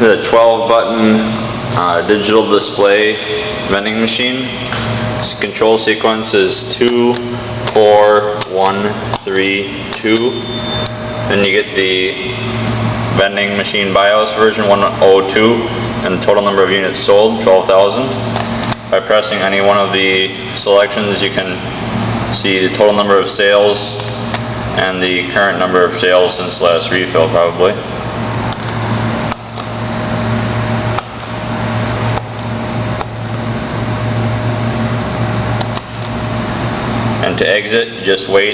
the 12 button uh, digital display vending machine. Its control sequence is 2, 4, 1, 3, 2. Then you get the vending machine BIOS version 102 and the total number of units sold 12,000. By pressing any one of the selections you can see the total number of sales and the current number of sales since last refill probably. To exit, just wait